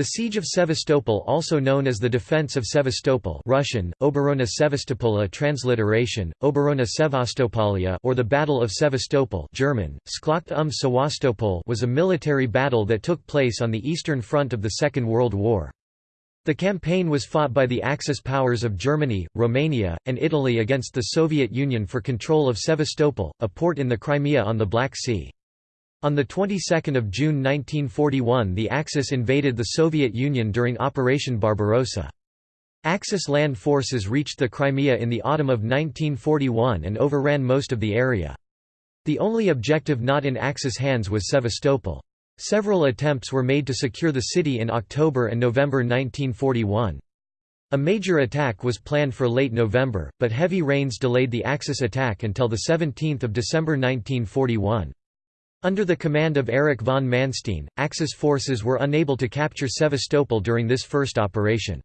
The siege of Sevastopol also known as the Defense of Sevastopol Russian, Oborona Sevastopola transliteration, Oborona Sevastopolia or the Battle of Sevastopol German, Schlacht um Sevastopol was a military battle that took place on the Eastern Front of the Second World War. The campaign was fought by the Axis powers of Germany, Romania, and Italy against the Soviet Union for control of Sevastopol, a port in the Crimea on the Black Sea. On the 22nd of June 1941 the Axis invaded the Soviet Union during Operation Barbarossa. Axis land forces reached the Crimea in the autumn of 1941 and overran most of the area. The only objective not in Axis hands was Sevastopol. Several attempts were made to secure the city in October and November 1941. A major attack was planned for late November, but heavy rains delayed the Axis attack until 17 December 1941. Under the command of Erich von Manstein, Axis forces were unable to capture Sevastopol during this first operation.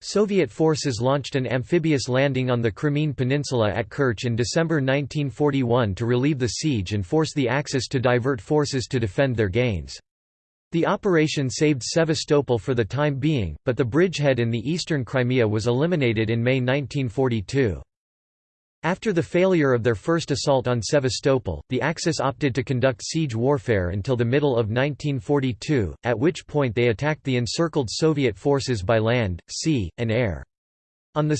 Soviet forces launched an amphibious landing on the Crimean Peninsula at Kerch in December 1941 to relieve the siege and force the Axis to divert forces to defend their gains. The operation saved Sevastopol for the time being, but the bridgehead in the eastern Crimea was eliminated in May 1942. After the failure of their first assault on Sevastopol, the Axis opted to conduct siege warfare until the middle of 1942, at which point they attacked the encircled Soviet forces by land, sea, and air. On 2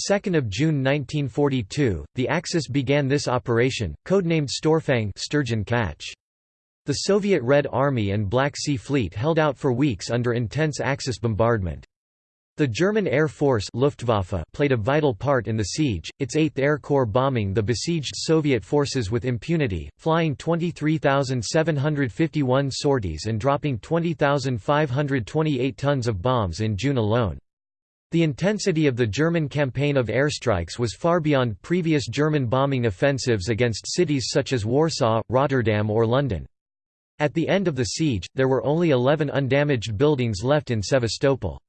June 1942, the Axis began this operation, codenamed Störfang sturgeon catch. The Soviet Red Army and Black Sea Fleet held out for weeks under intense Axis bombardment. The German Air Force Luftwaffe played a vital part in the siege, its 8th Air Corps bombing the besieged Soviet forces with impunity, flying 23,751 sorties and dropping 20,528 tons of bombs in June alone. The intensity of the German campaign of airstrikes was far beyond previous German bombing offensives against cities such as Warsaw, Rotterdam or London. At the end of the siege, there were only 11 undamaged buildings left in Sevastopol.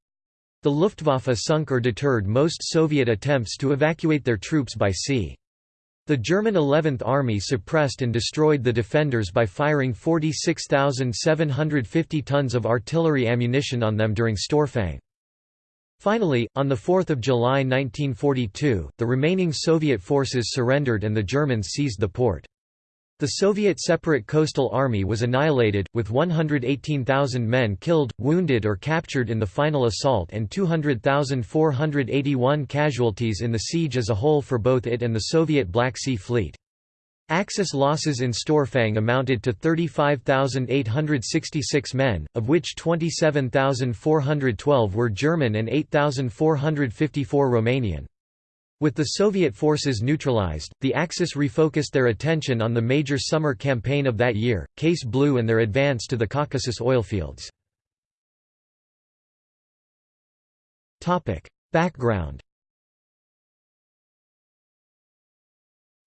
The Luftwaffe sunk or deterred most Soviet attempts to evacuate their troops by sea. The German 11th Army suppressed and destroyed the defenders by firing 46,750 tons of artillery ammunition on them during Störfang. Finally, on 4 July 1942, the remaining Soviet forces surrendered and the Germans seized the port. The Soviet Separate Coastal Army was annihilated, with 118,000 men killed, wounded or captured in the final assault and 200,481 casualties in the siege as a whole for both it and the Soviet Black Sea Fleet. Axis losses in Störfang amounted to 35,866 men, of which 27,412 were German and 8,454 Romanian. With the Soviet forces neutralized, the Axis refocused their attention on the major summer campaign of that year, Case Blue and their advance to the Caucasus oilfields. Background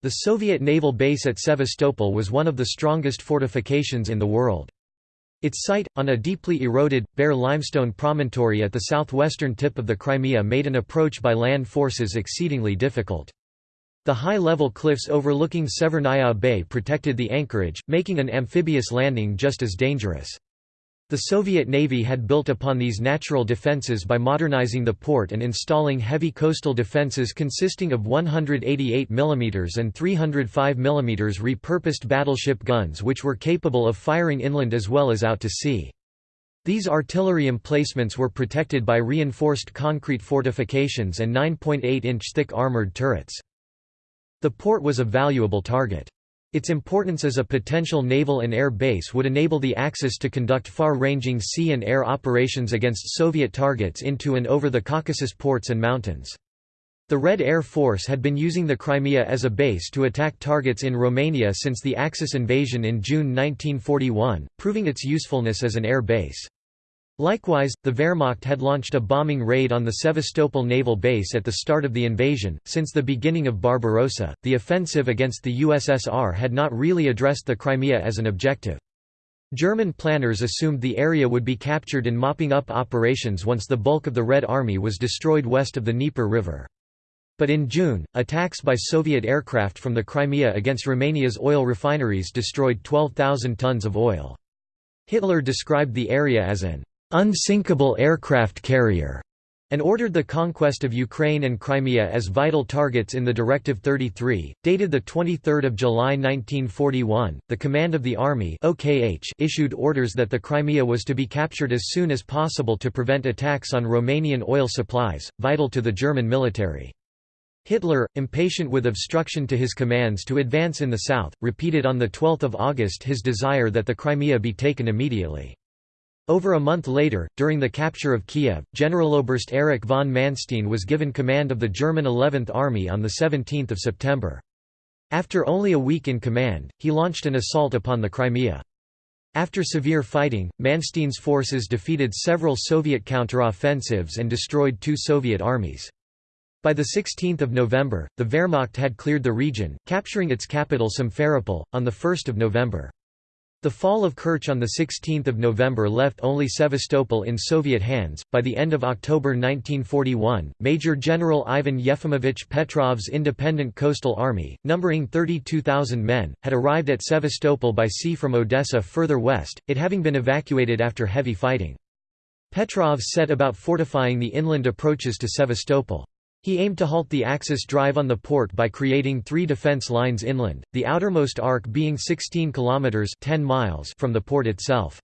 The Soviet naval base at Sevastopol was one of the strongest fortifications in the world. Its site, on a deeply eroded, bare limestone promontory at the southwestern tip of the Crimea made an approach by land forces exceedingly difficult. The high-level cliffs overlooking Severnaya Bay protected the anchorage, making an amphibious landing just as dangerous. The Soviet Navy had built upon these natural defenses by modernizing the port and installing heavy coastal defenses consisting of 188 mm and 305 mm repurposed battleship guns which were capable of firing inland as well as out to sea. These artillery emplacements were protected by reinforced concrete fortifications and 9.8-inch thick armored turrets. The port was a valuable target. Its importance as a potential naval and air base would enable the Axis to conduct far-ranging sea and air operations against Soviet targets into and over the Caucasus ports and mountains. The Red Air Force had been using the Crimea as a base to attack targets in Romania since the Axis invasion in June 1941, proving its usefulness as an air base. Likewise, the Wehrmacht had launched a bombing raid on the Sevastopol naval base at the start of the invasion. Since the beginning of Barbarossa, the offensive against the USSR had not really addressed the Crimea as an objective. German planners assumed the area would be captured in mopping up operations once the bulk of the Red Army was destroyed west of the Dnieper River. But in June, attacks by Soviet aircraft from the Crimea against Romania's oil refineries destroyed 12,000 tons of oil. Hitler described the area as an unsinkable aircraft carrier and ordered the conquest of Ukraine and Crimea as vital targets in the Directive 33, dated the 23 July 1941. The Command of the Army OKH issued orders that the Crimea was to be captured as soon as possible to prevent attacks on Romanian oil supplies, vital to the German military. Hitler, impatient with obstruction to his commands to advance in the south, repeated on 12 August his desire that the Crimea be taken immediately. Over a month later, during the capture of Kiev, Generaloberst Erich von Manstein was given command of the German 11th Army on 17 September. After only a week in command, he launched an assault upon the Crimea. After severe fighting, Manstein's forces defeated several Soviet counteroffensives and destroyed two Soviet armies. By 16 November, the Wehrmacht had cleared the region, capturing its capital Simferopol, on 1 November. The fall of Kerch on 16 November left only Sevastopol in Soviet hands. By the end of October 1941, Major General Ivan Yefimovich Petrov's Independent Coastal Army, numbering 32,000 men, had arrived at Sevastopol by sea from Odessa further west, it having been evacuated after heavy fighting. Petrov set about fortifying the inland approaches to Sevastopol. He aimed to halt the Axis drive on the port by creating three defense lines inland, the outermost arc being 16 kilometers 10 miles from the port itself.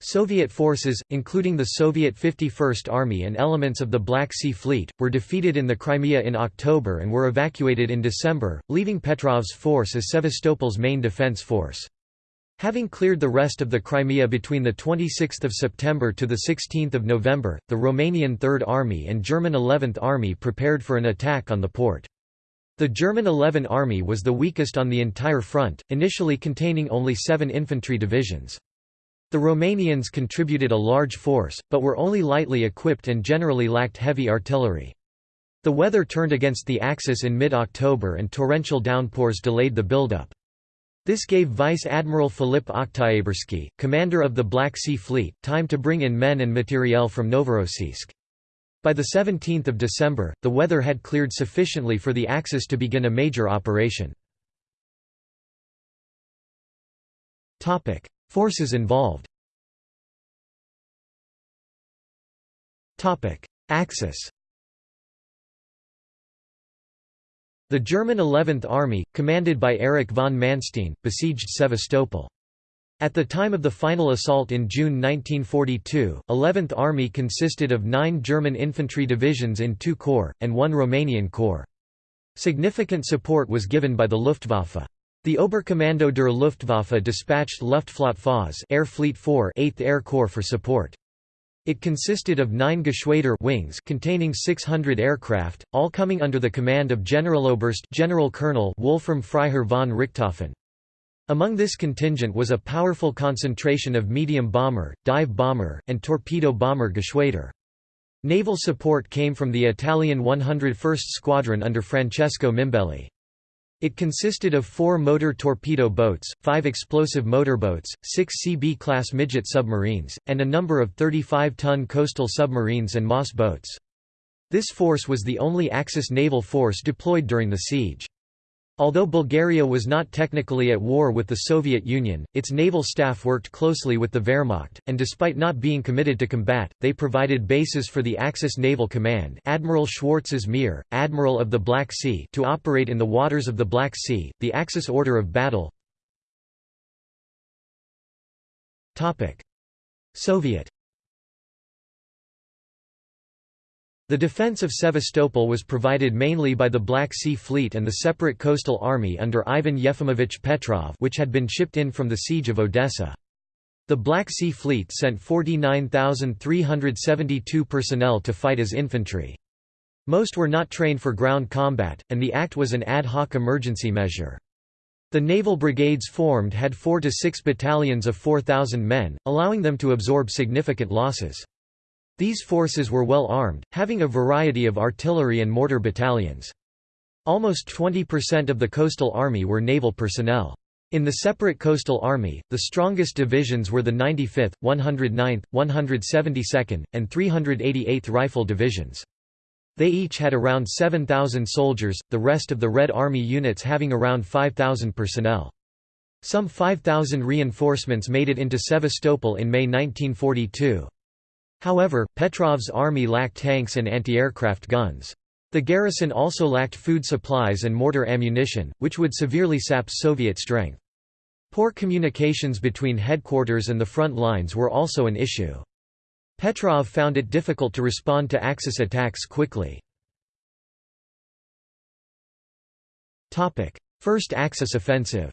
Soviet forces, including the Soviet 51st Army and elements of the Black Sea Fleet, were defeated in the Crimea in October and were evacuated in December, leaving Petrov's force as Sevastopol's main defense force. Having cleared the rest of the Crimea between 26 September to 16 November, the Romanian Third Army and German 11th Army prepared for an attack on the port. The German 11th Army was the weakest on the entire front, initially containing only seven infantry divisions. The Romanians contributed a large force, but were only lightly equipped and generally lacked heavy artillery. The weather turned against the Axis in mid-October and torrential downpours delayed the buildup. This gave Vice Admiral Filip Oktyabrski, commander of the Black Sea Fleet, time to bring in men and materiel from Novorossiysk. By 17 December, the weather had cleared sufficiently for the Axis to begin a major operation. Forces involved Axis The German 11th Army, commanded by Erich von Manstein, besieged Sevastopol. At the time of the final assault in June 1942, 11th Army consisted of nine German infantry divisions in two corps, and one Romanian corps. Significant support was given by the Luftwaffe. The Oberkommando der Luftwaffe dispatched Luftflotte Air Fleet 4 8th Air Corps for support. It consisted of nine Geschwader wings containing 600 aircraft, all coming under the command of Generaloberst General Colonel Wolfram Freiherr von Richthofen. Among this contingent was a powerful concentration of medium bomber, dive bomber, and torpedo bomber Geschwader. Naval support came from the Italian 101st Squadron under Francesco Mimbelli. It consisted of four motor torpedo boats, five explosive motorboats, six CB-class midget submarines, and a number of 35-ton coastal submarines and MAS boats. This force was the only Axis naval force deployed during the siege. Although Bulgaria was not technically at war with the Soviet Union, its naval staff worked closely with the Wehrmacht, and despite not being committed to combat, they provided bases for the Axis Naval Command Admiral Schwarzes Meer, Admiral of the Black Sea to operate in the waters of the Black Sea, the Axis order of battle. Soviet The defense of Sevastopol was provided mainly by the Black Sea Fleet and the separate coastal army under Ivan Yefimovich Petrov which had been shipped in from the siege of Odessa. The Black Sea Fleet sent 49,372 personnel to fight as infantry. Most were not trained for ground combat, and the act was an ad hoc emergency measure. The naval brigades formed had four to six battalions of 4,000 men, allowing them to absorb significant losses. These forces were well armed, having a variety of artillery and mortar battalions. Almost 20% of the coastal army were naval personnel. In the separate coastal army, the strongest divisions were the 95th, 109th, 172nd, and 388th Rifle Divisions. They each had around 7,000 soldiers, the rest of the Red Army units having around 5,000 personnel. Some 5,000 reinforcements made it into Sevastopol in May 1942. However, Petrov's army lacked tanks and anti-aircraft guns. The garrison also lacked food supplies and mortar ammunition, which would severely sap Soviet strength. Poor communications between headquarters and the front lines were also an issue. Petrov found it difficult to respond to Axis attacks quickly. First Axis offensive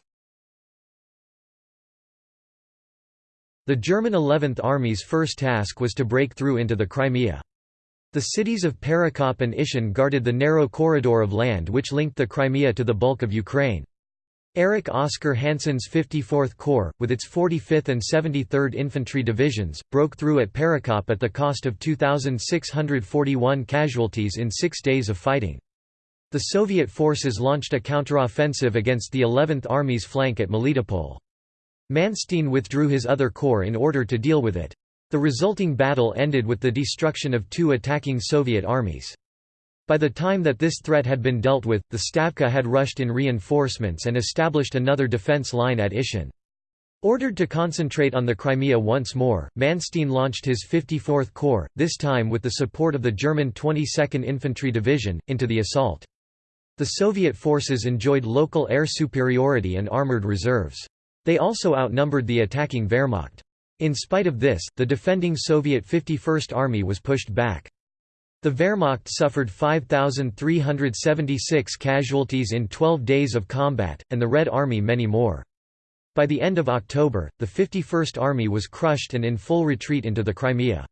The German 11th Army's first task was to break through into the Crimea. The cities of Perekop and Ishun guarded the narrow corridor of land which linked the Crimea to the bulk of Ukraine. Erich Oscar Hansen's 54th Corps, with its 45th and 73rd Infantry Divisions, broke through at Perekop at the cost of 2,641 casualties in six days of fighting. The Soviet forces launched a counteroffensive against the 11th Army's flank at Melitopol. Manstein withdrew his other corps in order to deal with it. The resulting battle ended with the destruction of two attacking Soviet armies. By the time that this threat had been dealt with, the Stavka had rushed in reinforcements and established another defense line at Ishun. Ordered to concentrate on the Crimea once more, Manstein launched his 54th Corps, this time with the support of the German 22nd Infantry Division, into the assault. The Soviet forces enjoyed local air superiority and armoured reserves. They also outnumbered the attacking Wehrmacht. In spite of this, the defending Soviet 51st Army was pushed back. The Wehrmacht suffered 5,376 casualties in 12 days of combat, and the Red Army many more. By the end of October, the 51st Army was crushed and in full retreat into the Crimea.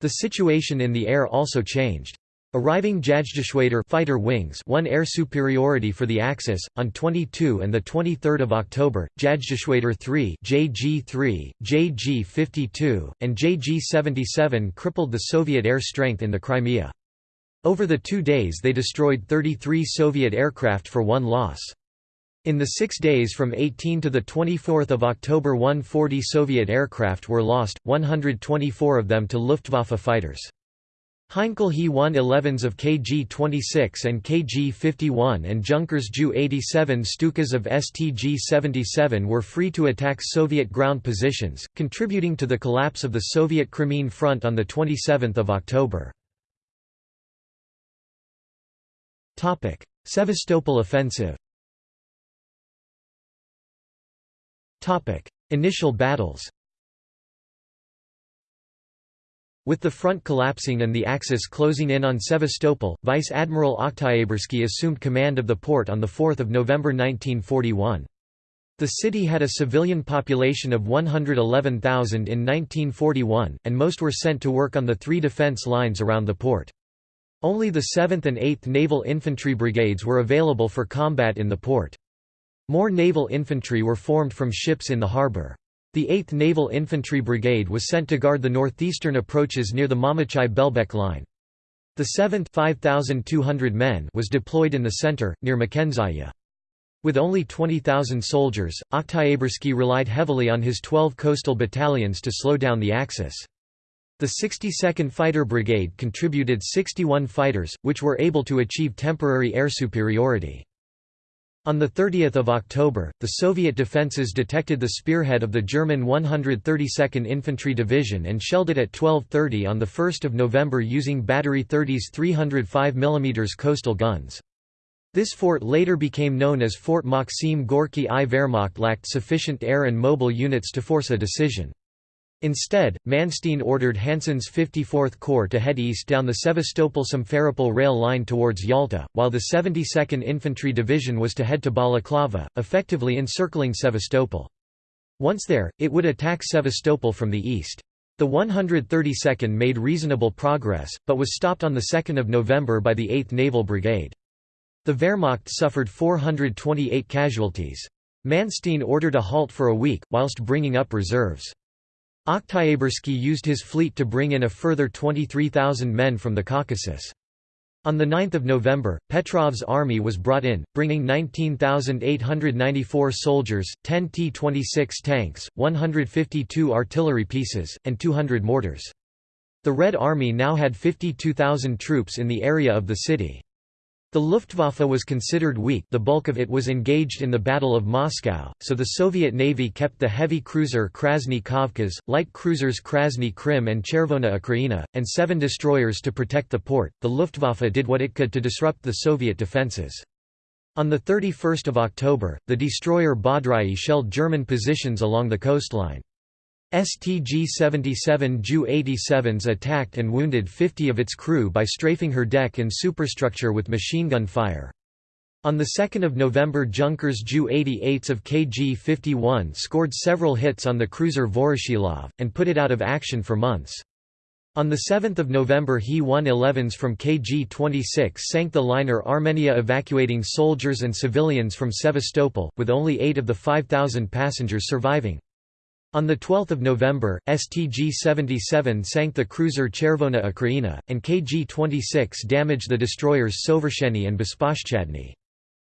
The situation in the air also changed. Arriving Jagdgeschwader fighter wings won air superiority for the Axis. On 22 and the 23 October, Jagdgeschwader 3 JG-3, JG-52, and JG-77 crippled the Soviet air strength in the Crimea. Over the two days they destroyed 33 Soviet aircraft for one loss. In the six days from 18 to the 24 October 140 Soviet aircraft were lost, 124 of them to Luftwaffe fighters. Heinkel He 111s of KG-26 and KG-51 and Junkers Ju-87 Stukas of STG-77 were free to attack Soviet ground positions, contributing to the collapse of the Soviet Crimean Front on 27 October. Sevastopol offensive Initial battles With the front collapsing and the Axis closing in on Sevastopol, Vice Admiral Oktyabrski assumed command of the port on 4 November 1941. The city had a civilian population of 111,000 in 1941, and most were sent to work on the three defense lines around the port. Only the 7th and 8th Naval Infantry Brigades were available for combat in the port. More naval infantry were formed from ships in the harbor. The 8th Naval Infantry Brigade was sent to guard the northeastern approaches near the Mamachai-Belbek line. The 7th 5,200 men was deployed in the center, near Makenzaya. With only 20,000 soldiers, Oktyabrski relied heavily on his 12 coastal battalions to slow down the Axis. The 62nd Fighter Brigade contributed 61 fighters, which were able to achieve temporary air superiority. On 30 October, the Soviet defences detected the spearhead of the German 132nd Infantry Division and shelled it at 12.30 on 1 November using Battery 30's 305 mm coastal guns. This fort later became known as Fort Maxim Gorky I. Wehrmacht lacked sufficient air and mobile units to force a decision. Instead, Manstein ordered Hansen's 54th Corps to head east down the Sevastopol-Simferopol rail line towards Yalta, while the 72nd Infantry Division was to head to Balaclava, effectively encircling Sevastopol. Once there, it would attack Sevastopol from the east. The 132nd made reasonable progress, but was stopped on 2 November by the 8th Naval Brigade. The Wehrmacht suffered 428 casualties. Manstein ordered a halt for a week, whilst bringing up reserves. Oktyabrski used his fleet to bring in a further 23,000 men from the Caucasus. On 9 November, Petrov's army was brought in, bringing 19,894 soldiers, 10 T-26 tanks, 152 artillery pieces, and 200 mortars. The Red Army now had 52,000 troops in the area of the city. The Luftwaffe was considered weak the bulk of it was engaged in the Battle of Moscow, so the Soviet Navy kept the heavy cruiser Krasny Kavkaz, light cruisers Krasny Krym and Chervona Ukraina, and seven destroyers to protect the port. The Luftwaffe did what it could to disrupt the Soviet defences. On 31 October, the destroyer Bodroi shelled German positions along the coastline. STG-77 Ju-87s attacked and wounded 50 of its crew by strafing her deck and superstructure with machine gun fire. On 2 November Junkers Ju-88s of KG-51 scored several hits on the cruiser Voroshilov, and put it out of action for months. On 7 November He-111s from KG-26 sank the liner Armenia evacuating soldiers and civilians from Sevastopol, with only eight of the 5,000 passengers surviving. On 12 November, STG-77 sank the cruiser Chervona Ukraina, and KG-26 damaged the destroyers Sovershenny and Besposhchadny.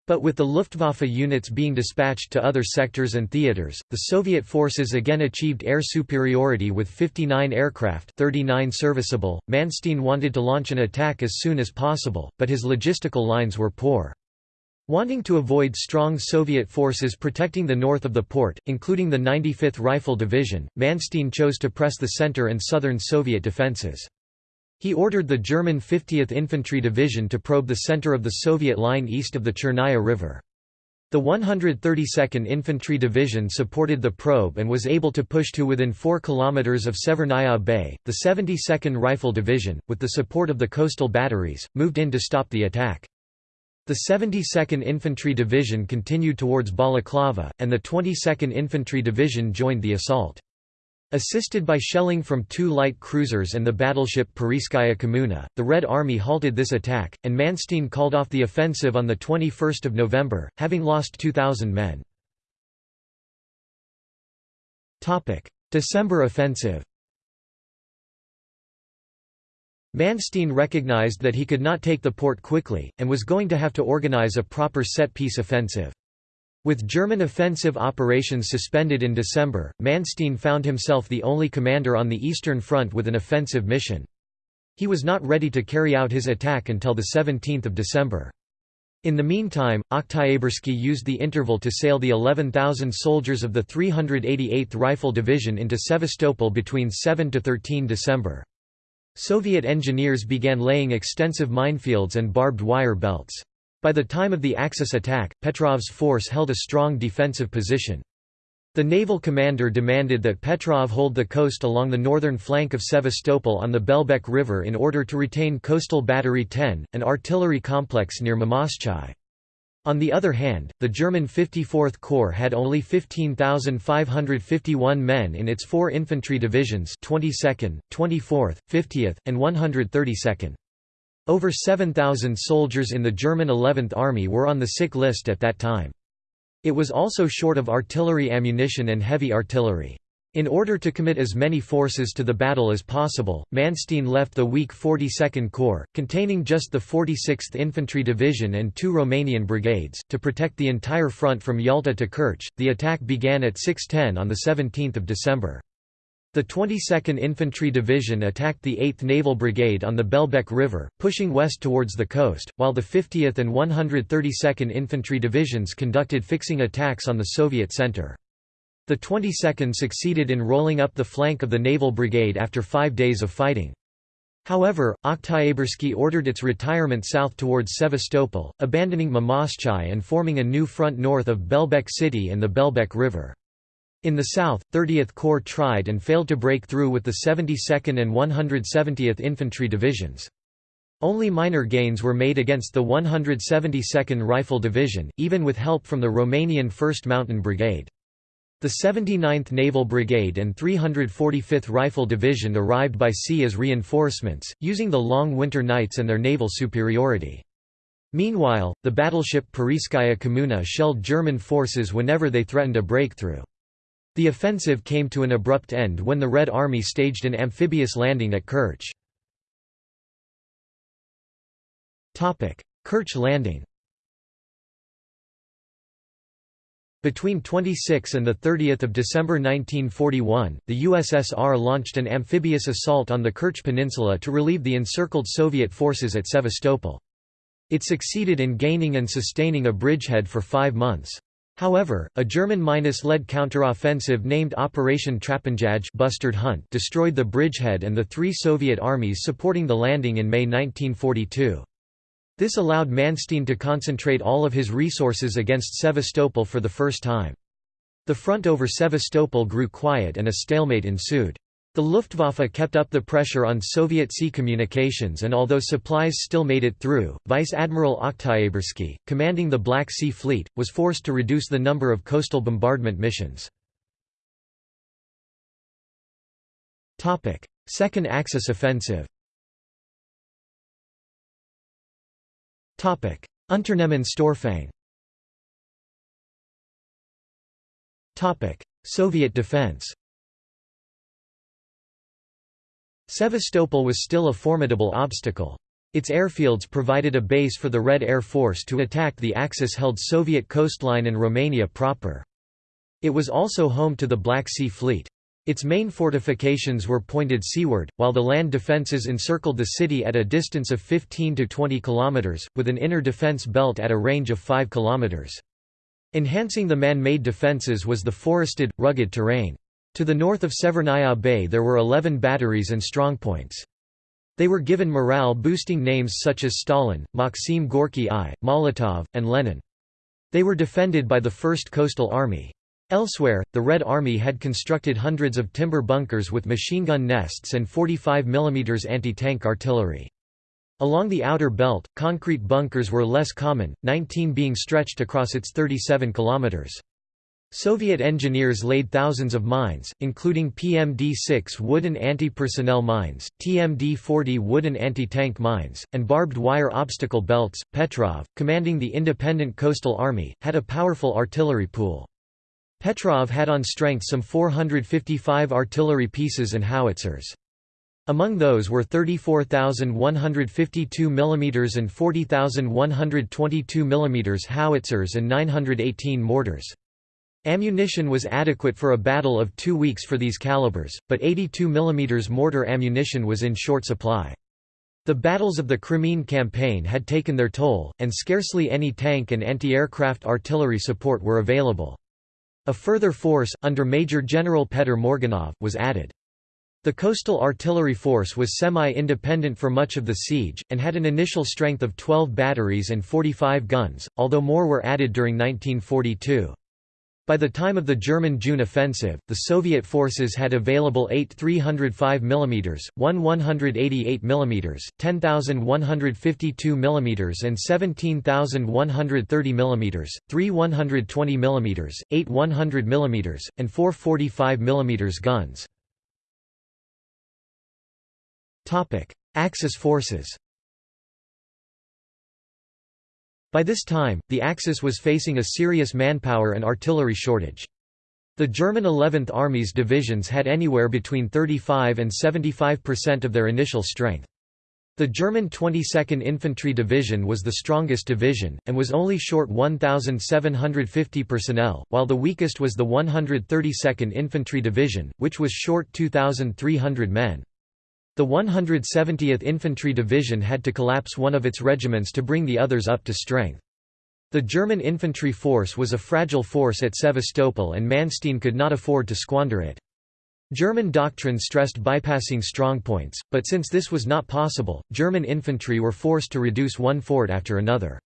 But with the Luftwaffe units being dispatched to other sectors and theaters, the Soviet forces again achieved air superiority with 59 aircraft 39 serviceable. Manstein wanted to launch an attack as soon as possible, but his logistical lines were poor. Wanting to avoid strong Soviet forces protecting the north of the port, including the 95th Rifle Division, Manstein chose to press the center and southern Soviet defenses. He ordered the German 50th Infantry Division to probe the center of the Soviet line east of the Chernaya River. The 132nd Infantry Division supported the probe and was able to push to within 4 kilometers of Severnaya Bay. The 72nd Rifle Division, with the support of the coastal batteries, moved in to stop the attack. The 72nd Infantry Division continued towards Balaclava, and the 22nd Infantry Division joined the assault. Assisted by shelling from two light cruisers and the battleship Parizhskaya Kommuna, the Red Army halted this attack, and Manstein called off the offensive on 21 November, having lost 2,000 men. December offensive Manstein recognized that he could not take the port quickly, and was going to have to organize a proper set-piece offensive. With German offensive operations suspended in December, Manstein found himself the only commander on the Eastern Front with an offensive mission. He was not ready to carry out his attack until 17 December. In the meantime, Oktyabrski used the interval to sail the 11,000 soldiers of the 388th Rifle Division into Sevastopol between 7–13 December. Soviet engineers began laying extensive minefields and barbed wire belts. By the time of the Axis attack, Petrov's force held a strong defensive position. The naval commander demanded that Petrov hold the coast along the northern flank of Sevastopol on the Belbek River in order to retain Coastal Battery 10, an artillery complex near Mamoschai. On the other hand, the German 54th Corps had only 15,551 men in its four infantry divisions 22nd, 24th, 50th, and 132nd. Over 7,000 soldiers in the German 11th Army were on the sick list at that time. It was also short of artillery ammunition and heavy artillery. In order to commit as many forces to the battle as possible, Manstein left the weak 42nd Corps, containing just the 46th Infantry Division and two Romanian brigades, to protect the entire front from Yalta to Kerch. The attack began at 6:10 on the 17th of December. The 22nd Infantry Division attacked the 8th Naval Brigade on the Belbek River, pushing west towards the coast, while the 50th and 132nd Infantry Divisions conducted fixing attacks on the Soviet center. The 22nd succeeded in rolling up the flank of the Naval Brigade after five days of fighting. However, Oktyabrski ordered its retirement south towards Sevastopol, abandoning Mamoschai and forming a new front north of Belbek city and the Belbek River. In the south, 30th Corps tried and failed to break through with the 72nd and 170th Infantry Divisions. Only minor gains were made against the 172nd Rifle Division, even with help from the Romanian 1st Mountain Brigade. The 79th Naval Brigade and 345th Rifle Division arrived by sea as reinforcements, using the long winter nights and their naval superiority. Meanwhile, the battleship Parizhskaya Kommuna shelled German forces whenever they threatened a breakthrough. The offensive came to an abrupt end when the Red Army staged an amphibious landing at Kerch. Kerch landing Between 26 and 30 December 1941, the USSR launched an amphibious assault on the Kerch Peninsula to relieve the encircled Soviet forces at Sevastopol. It succeeded in gaining and sustaining a bridgehead for five months. However, a German-led counteroffensive named Operation Trappenjagd Bustard Hunt destroyed the bridgehead and the three Soviet armies supporting the landing in May 1942. This allowed Manstein to concentrate all of his resources against Sevastopol for the first time. The front over Sevastopol grew quiet and a stalemate ensued. The Luftwaffe kept up the pressure on Soviet sea communications and although supplies still made it through, Vice Admiral Oktyabrski, commanding the Black Sea Fleet, was forced to reduce the number of coastal bombardment missions. Second Axis offensive Unternehmen Störfang Soviet defense Sevastopol was still a formidable obstacle. Its airfields provided a base for the Red Air Force to attack the Axis-held Soviet coastline and Romania proper. It was also home to the Black Sea Fleet. Its main fortifications were pointed seaward, while the land defences encircled the city at a distance of 15 to 20 kilometres, with an inner defence belt at a range of 5 kilometres. Enhancing the man-made defences was the forested, rugged terrain. To the north of Severnaya Bay there were 11 batteries and strongpoints. They were given morale-boosting names such as Stalin, Maxim Gorky I, Molotov, and Lenin. They were defended by the 1st Coastal Army. Elsewhere, the Red Army had constructed hundreds of timber bunkers with machine gun nests and 45 mm anti-tank artillery. Along the outer belt, concrete bunkers were less common, 19 being stretched across its 37 kilometers. Soviet engineers laid thousands of mines, including PMD-6 wooden anti-personnel mines, TMD-40 wooden anti-tank mines, and barbed wire obstacle belts. Petrov, commanding the independent coastal army, had a powerful artillery pool. Petrov had on strength some 455 artillery pieces and howitzers. Among those were 34,152 mm and 40,122 mm howitzers and 918 mortars. Ammunition was adequate for a battle of two weeks for these calibers, but 82 mm mortar ammunition was in short supply. The battles of the Crimean campaign had taken their toll, and scarcely any tank and anti-aircraft artillery support were available. A further force, under Major General Petr Morgunov, was added. The coastal artillery force was semi-independent for much of the siege, and had an initial strength of 12 batteries and 45 guns, although more were added during 1942. By the time of the German June offensive, the Soviet forces had available 8 305 mm, 1 188 mm, 10,152 mm and 17,130 mm, 3 120 mm, 8 100 mm, and 4 45 mm guns. Axis forces By this time, the Axis was facing a serious manpower and artillery shortage. The German 11th Army's divisions had anywhere between 35 and 75% of their initial strength. The German 22nd Infantry Division was the strongest division, and was only short 1,750 personnel, while the weakest was the 132nd Infantry Division, which was short 2,300 men. The 170th Infantry Division had to collapse one of its regiments to bring the others up to strength. The German infantry force was a fragile force at Sevastopol and Manstein could not afford to squander it. German doctrine stressed bypassing strongpoints, but since this was not possible, German infantry were forced to reduce one fort after another.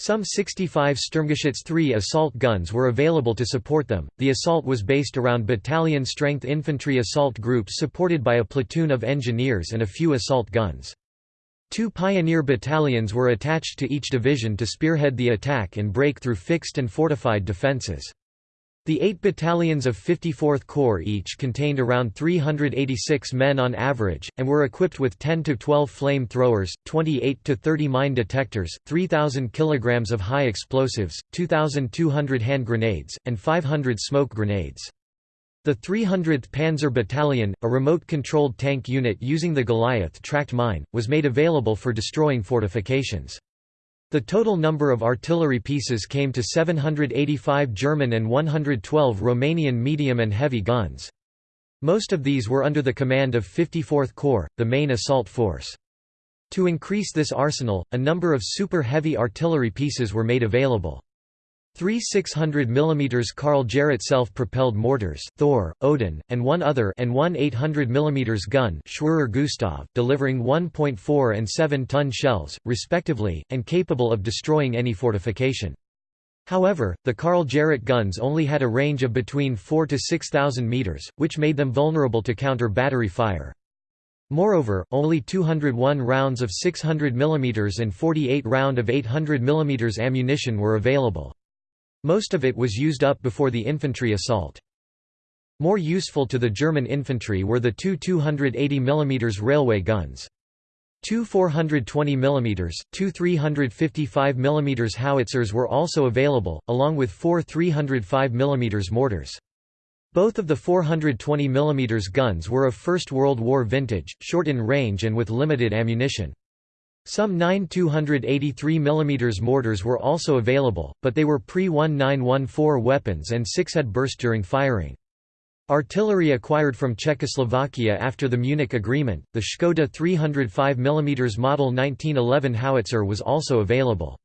Some 65 Sturmgeschütz 3 assault guns were available to support them. The assault was based around battalion strength infantry assault groups supported by a platoon of engineers and a few assault guns. Two pioneer battalions were attached to each division to spearhead the attack and break through fixed and fortified defenses. The eight battalions of 54th Corps each contained around 386 men on average, and were equipped with 10 to 12 flame throwers, 28 to 30 mine detectors, 3,000 kilograms of high explosives, 2,200 hand grenades, and 500 smoke grenades. The 300th Panzer Battalion, a remote-controlled tank unit using the Goliath tracked mine, was made available for destroying fortifications. The total number of artillery pieces came to 785 German and 112 Romanian medium and heavy guns. Most of these were under the command of 54th Corps, the main assault force. To increase this arsenal, a number of super heavy artillery pieces were made available. Three 600 mm Karl-Gerät self-propelled mortars Thor, Odin, and one other and one 800 mm gun Schwerer Gustav, delivering 1.4 and 7-ton shells, respectively, and capable of destroying any fortification. However, the Karl-Gerät guns only had a range of between 4 to 6,000 meters, which made them vulnerable to counter-battery fire. Moreover, only 201 rounds of 600 mm and 48 round of 800 mm ammunition were available. Most of it was used up before the infantry assault. More useful to the German infantry were the two 280 mm railway guns. Two 420 mm, two 355 mm howitzers were also available, along with four 305 mm mortars. Both of the 420 mm guns were of First World War vintage, short in range and with limited ammunition. Some 9 283 mm mortars were also available, but they were pre-1914 weapons and six had burst during firing. Artillery acquired from Czechoslovakia after the Munich Agreement, the Škoda 305 mm Model 1911 howitzer was also available.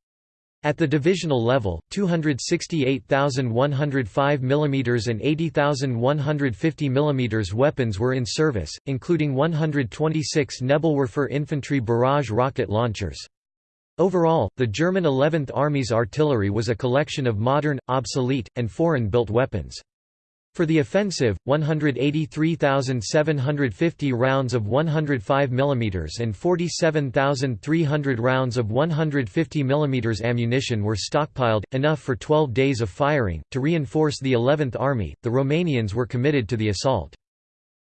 At the divisional level, 268,105 mm and 80,150 mm weapons were in service, including 126 Nebelwerfer infantry barrage rocket launchers. Overall, the German 11th Army's artillery was a collection of modern, obsolete, and foreign-built weapons. For the offensive, 183,750 rounds of 105 mm and 47,300 rounds of 150 mm ammunition were stockpiled, enough for 12 days of firing. To reinforce the 11th Army, the Romanians were committed to the assault.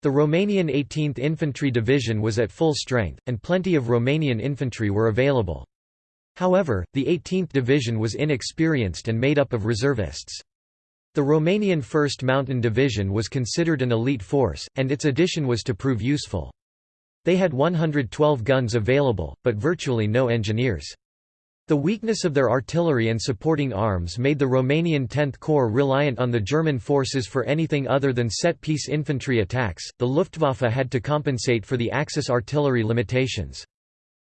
The Romanian 18th Infantry Division was at full strength, and plenty of Romanian infantry were available. However, the 18th Division was inexperienced and made up of reservists. The Romanian 1st Mountain Division was considered an elite force, and its addition was to prove useful. They had 112 guns available, but virtually no engineers. The weakness of their artillery and supporting arms made the Romanian 10th Corps reliant on the German forces for anything other than set-piece infantry attacks. The Luftwaffe had to compensate for the Axis artillery limitations.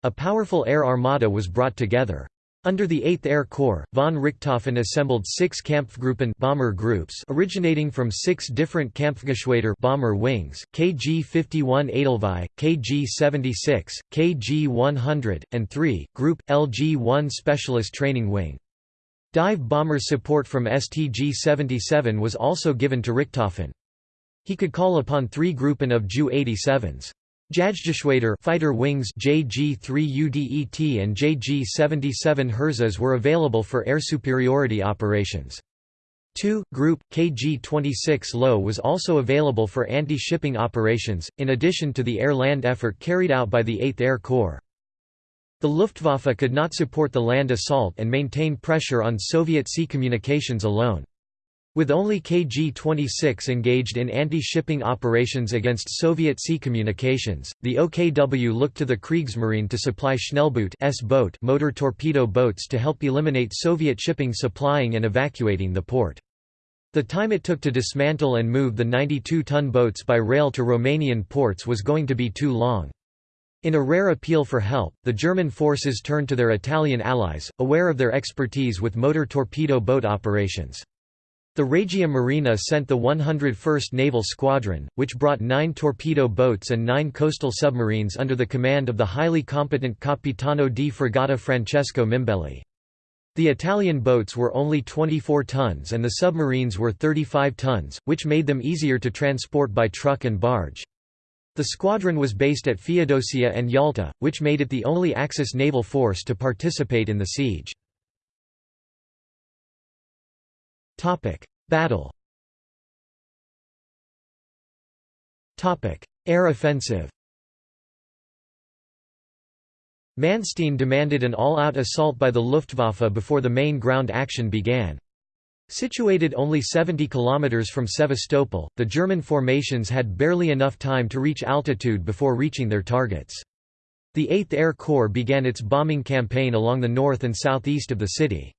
A powerful air armada was brought together. Under the 8th Air Corps, von Richthofen assembled six Kampfgruppen bomber groups originating from six different Kampfgeschwader bomber wings, KG-51 Edelweiss, KG-76, KG-100, and 3, Group, LG-1 Specialist Training Wing. Dive bomber support from STG-77 was also given to Richthofen. He could call upon three Gruppen of Ju-87s. Jagdgeschwader fighter wings JG-3UDET and JG-77 Herzas were available for air superiority operations. 2. Group, KG-26 Low was also available for anti-shipping operations, in addition to the air-land effort carried out by the 8th Air Corps. The Luftwaffe could not support the land assault and maintain pressure on Soviet sea communications alone. With only KG-26 engaged in anti-shipping operations against Soviet sea communications, the OKW looked to the Kriegsmarine to supply Schnellboot S-boat motor torpedo boats to help eliminate Soviet shipping supplying and evacuating the port. The time it took to dismantle and move the 92-ton boats by rail to Romanian ports was going to be too long. In a rare appeal for help, the German forces turned to their Italian allies, aware of their expertise with motor torpedo boat operations. The Regia Marina sent the 101st Naval Squadron, which brought nine torpedo boats and nine coastal submarines under the command of the highly competent Capitano di Fregata Francesco Mimbelli. The Italian boats were only 24 tons and the submarines were 35 tons, which made them easier to transport by truck and barge. The squadron was based at Feodosia and Yalta, which made it the only Axis naval force to participate in the siege. Battle Topic: Air offensive Manstein demanded an all-out assault by the Luftwaffe before the main ground action began. Situated only 70 km from Sevastopol, the German formations had barely enough time to reach altitude before reaching their targets. The 8th Air Corps began its bombing campaign along the north and southeast of the city.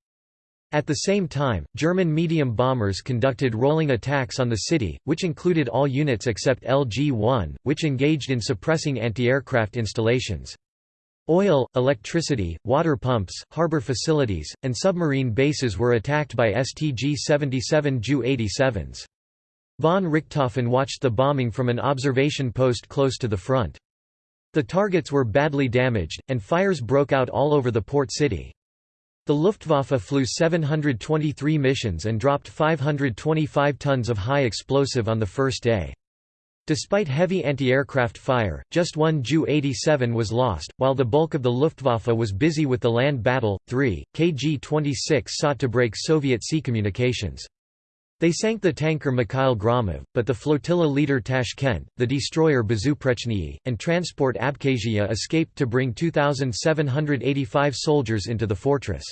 At the same time, German medium bombers conducted rolling attacks on the city, which included all units except LG-1, which engaged in suppressing anti-aircraft installations. Oil, electricity, water pumps, harbor facilities, and submarine bases were attacked by STG-77 Ju-87s. Von Richthofen watched the bombing from an observation post close to the front. The targets were badly damaged, and fires broke out all over the port city. The Luftwaffe flew 723 missions and dropped 525 tons of high explosive on the first day. Despite heavy anti-aircraft fire, just one Ju-87 was lost, while the bulk of the Luftwaffe was busy with the land battle. 3, KG-26 sought to break Soviet sea communications. They sank the tanker Mikhail Gromov, but the flotilla leader Tashkent, the destroyer Bezuprechny, and transport Abkhazia escaped to bring 2,785 soldiers into the fortress.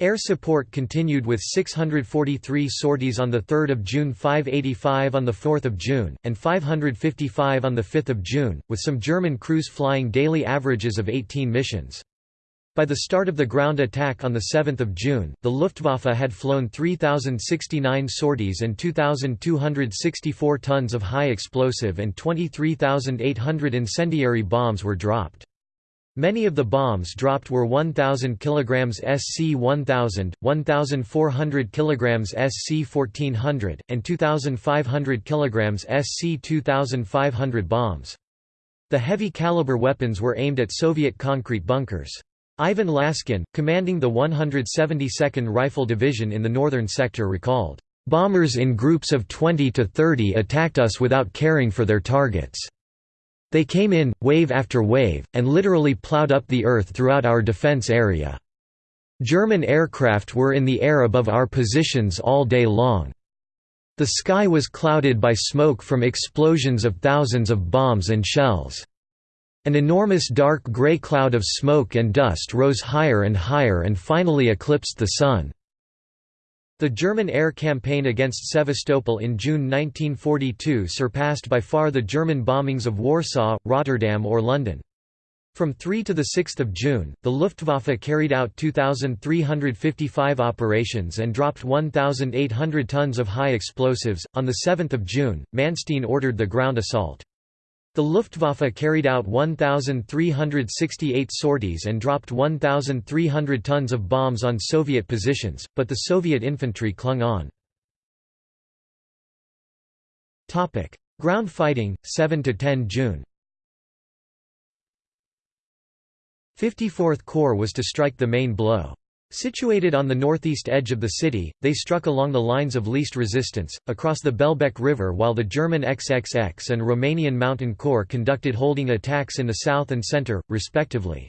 Air support continued with 643 sorties on 3 June 585 on 4 June, and 555 on 5 June, with some German crews flying daily averages of 18 missions. By the start of the ground attack on 7 June, the Luftwaffe had flown 3,069 sorties and 2,264 tons of high explosive and 23,800 incendiary bombs were dropped. Many of the bombs dropped were 1,000 kg SC-1000, 1,400 kg SC-1400, and 2,500 kg SC-2500 bombs. The heavy caliber weapons were aimed at Soviet concrete bunkers. Ivan Laskin, commanding the 172nd Rifle Division in the northern sector recalled, "...bombers in groups of 20 to 30 attacked us without caring for their targets. They came in, wave after wave, and literally plowed up the earth throughout our defense area. German aircraft were in the air above our positions all day long. The sky was clouded by smoke from explosions of thousands of bombs and shells." An enormous dark grey cloud of smoke and dust rose higher and higher and finally eclipsed the sun. The German air campaign against Sevastopol in June 1942 surpassed by far the German bombings of Warsaw, Rotterdam or London. From 3 to 6 June, the Luftwaffe carried out 2,355 operations and dropped 1,800 tons of high explosives. On 7 June, Manstein ordered the ground assault. The Luftwaffe carried out 1,368 sorties and dropped 1,300 tons of bombs on Soviet positions, but the Soviet infantry clung on. Ground fighting, 7–10 June 54th Corps was to strike the main blow. Situated on the northeast edge of the city, they struck along the lines of least resistance, across the Belbek River while the German XXX and Romanian Mountain Corps conducted holding attacks in the south and center, respectively.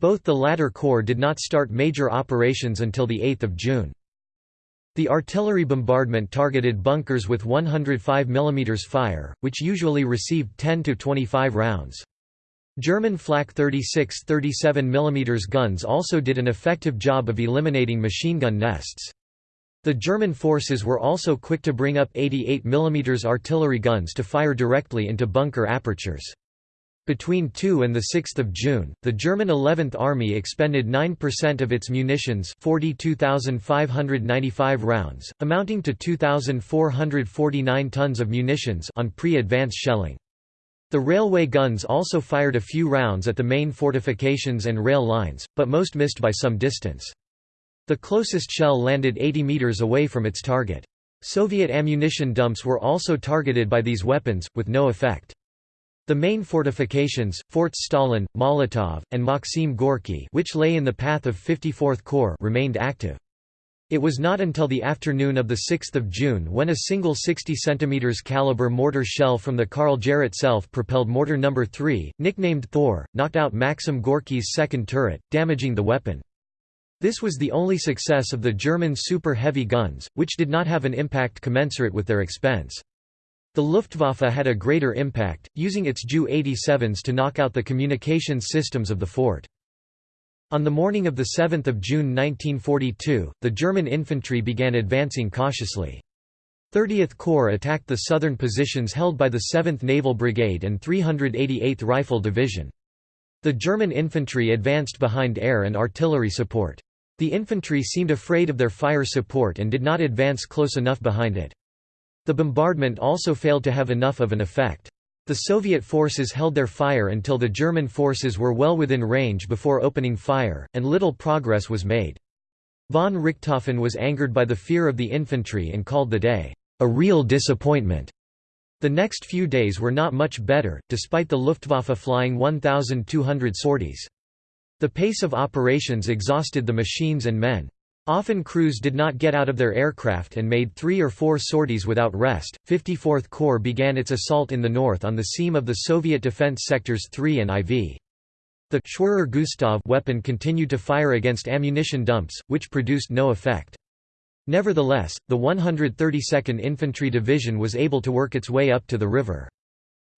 Both the latter corps did not start major operations until 8 June. The artillery bombardment targeted bunkers with 105 mm fire, which usually received 10 to 25 rounds. German Flak 36 37 mm guns also did an effective job of eliminating machine gun nests. The German forces were also quick to bring up 88 mm artillery guns to fire directly into bunker apertures. Between 2 and 6 June, the German 11th Army expended 9% of its munitions 42,595 rounds, amounting to 2,449 tons of munitions on pre-advance shelling. The railway guns also fired a few rounds at the main fortifications and rail lines, but most missed by some distance. The closest shell landed 80 meters away from its target. Soviet ammunition dumps were also targeted by these weapons, with no effect. The main fortifications, Forts Stalin, Molotov, and Maxim Gorky which lay in the path of 54th Corps remained active. It was not until the afternoon of 6 June when a single 60 cm caliber mortar shell from the Karl-Gerät self-propelled mortar No. 3, nicknamed Thor, knocked out Maxim Gorky's second turret, damaging the weapon. This was the only success of the German super heavy guns, which did not have an impact commensurate with their expense. The Luftwaffe had a greater impact, using its Ju-87s to knock out the communications systems of the fort. On the morning of 7 June 1942, the German infantry began advancing cautiously. 30th Corps attacked the southern positions held by the 7th Naval Brigade and 388th Rifle Division. The German infantry advanced behind air and artillery support. The infantry seemed afraid of their fire support and did not advance close enough behind it. The bombardment also failed to have enough of an effect. The Soviet forces held their fire until the German forces were well within range before opening fire, and little progress was made. Von Richthofen was angered by the fear of the infantry and called the day, "...a real disappointment." The next few days were not much better, despite the Luftwaffe flying 1,200 sorties. The pace of operations exhausted the machines and men. Often crews did not get out of their aircraft and made three or four sorties without rest. 54th Corps began its assault in the north on the seam of the Soviet defense sectors 3 and IV. The Schwerer Gustav weapon continued to fire against ammunition dumps, which produced no effect. Nevertheless, the 132nd Infantry Division was able to work its way up to the river.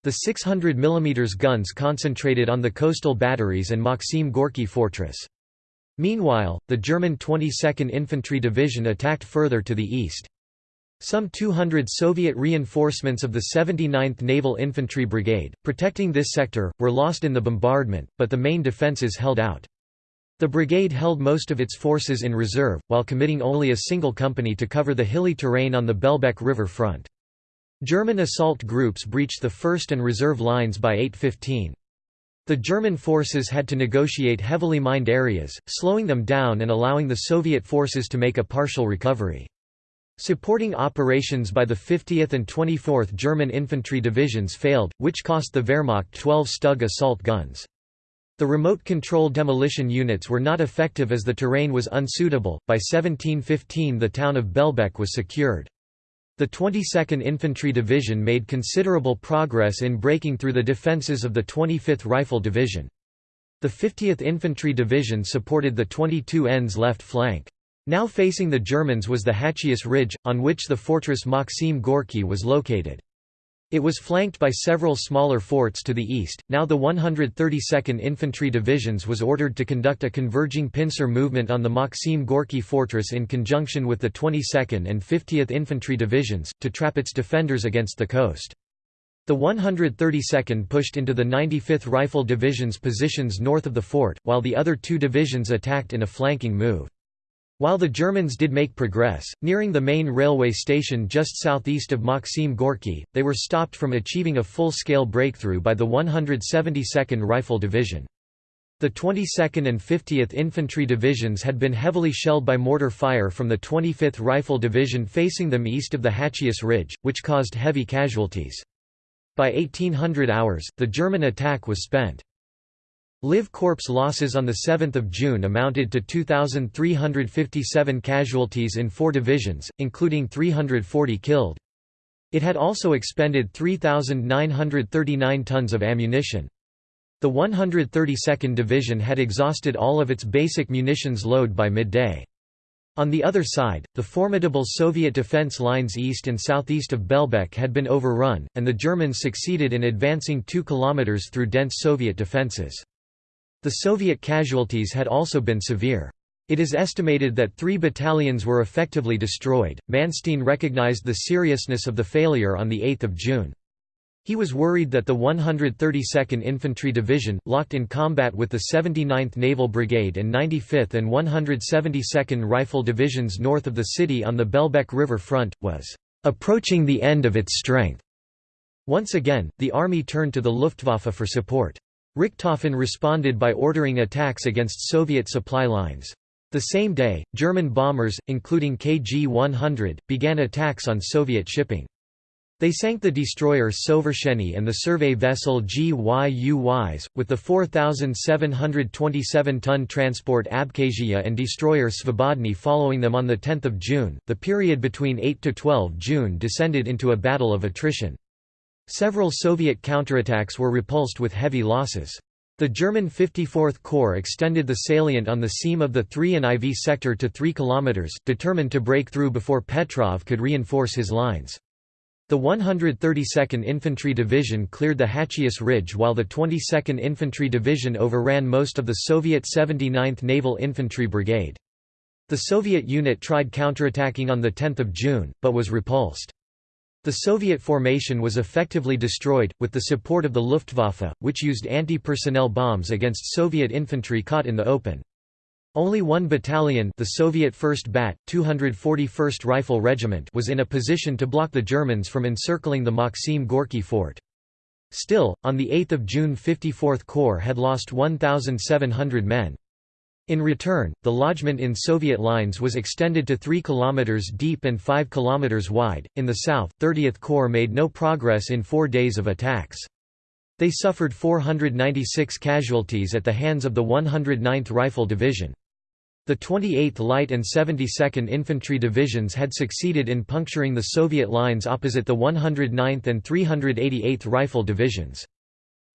The 600 mm guns concentrated on the coastal batteries and Maxim Gorky fortress. Meanwhile, the German 22nd Infantry Division attacked further to the east. Some 200 Soviet reinforcements of the 79th Naval Infantry Brigade, protecting this sector, were lost in the bombardment, but the main defences held out. The brigade held most of its forces in reserve, while committing only a single company to cover the hilly terrain on the Belbek River front. German assault groups breached the first and reserve lines by 8.15. The German forces had to negotiate heavily mined areas, slowing them down and allowing the Soviet forces to make a partial recovery. Supporting operations by the 50th and 24th German infantry divisions failed, which cost the Wehrmacht 12 Stug assault guns. The remote control demolition units were not effective as the terrain was unsuitable. By 1715 the town of Belbek was secured. The 22nd Infantry Division made considerable progress in breaking through the defences of the 25th Rifle Division. The 50th Infantry Division supported the 22n's left flank. Now facing the Germans was the Haccius Ridge, on which the fortress Maxim Gorky was located. It was flanked by several smaller forts to the east. Now the 132nd Infantry Divisions was ordered to conduct a converging pincer movement on the Maxim Gorky fortress in conjunction with the 22nd and 50th Infantry Divisions, to trap its defenders against the coast. The 132nd pushed into the 95th Rifle Division's positions north of the fort, while the other two divisions attacked in a flanking move. While the Germans did make progress, nearing the main railway station just southeast of Maxim Gorky, they were stopped from achieving a full-scale breakthrough by the 172nd Rifle Division. The 22nd and 50th Infantry Divisions had been heavily shelled by mortar fire from the 25th Rifle Division facing them east of the Haccius Ridge, which caused heavy casualties. By 1800 hours, the German attack was spent. Liv Corps losses on 7 June amounted to 2,357 casualties in four divisions, including 340 killed. It had also expended 3,939 tons of ammunition. The 132nd Division had exhausted all of its basic munitions load by midday. On the other side, the formidable Soviet defense lines east and southeast of Belbek had been overrun, and the Germans succeeded in advancing 2 kilometers through dense Soviet defenses. The Soviet casualties had also been severe. It is estimated that three battalions were effectively destroyed. Manstein recognized the seriousness of the failure on 8 June. He was worried that the 132nd Infantry Division, locked in combat with the 79th Naval Brigade and 95th and 172nd Rifle Divisions north of the city on the Belbek River front, was approaching the end of its strength. Once again, the army turned to the Luftwaffe for support. Richthofen responded by ordering attacks against Soviet supply lines. The same day, German bombers, including KG-100, began attacks on Soviet shipping. They sank the destroyer Sovershenny and the survey vessel GYUYs, with the 4,727-ton transport Abkhazia and destroyer Svobodny following them on 10 June. The period between 8 to 12 June descended into a battle of attrition. Several Soviet counterattacks were repulsed with heavy losses. The German 54th Corps extended the salient on the seam of the 3 and IV sector to 3 km, determined to break through before Petrov could reinforce his lines. The 132nd Infantry Division cleared the Haccius Ridge while the 22nd Infantry Division overran most of the Soviet 79th Naval Infantry Brigade. The Soviet unit tried counterattacking on 10 June, but was repulsed. The Soviet formation was effectively destroyed, with the support of the Luftwaffe, which used anti-personnel bombs against Soviet infantry caught in the open. Only one battalion the Soviet 1st Bat, 241st Rifle Regiment was in a position to block the Germans from encircling the Maxim Gorky fort. Still, on 8 June 54th Corps had lost 1,700 men. In return, the lodgment in Soviet lines was extended to 3 km deep and 5 km wide. In the south, 30th Corps made no progress in four days of attacks. They suffered 496 casualties at the hands of the 109th Rifle Division. The 28th Light and 72nd Infantry Divisions had succeeded in puncturing the Soviet lines opposite the 109th and 388th Rifle Divisions.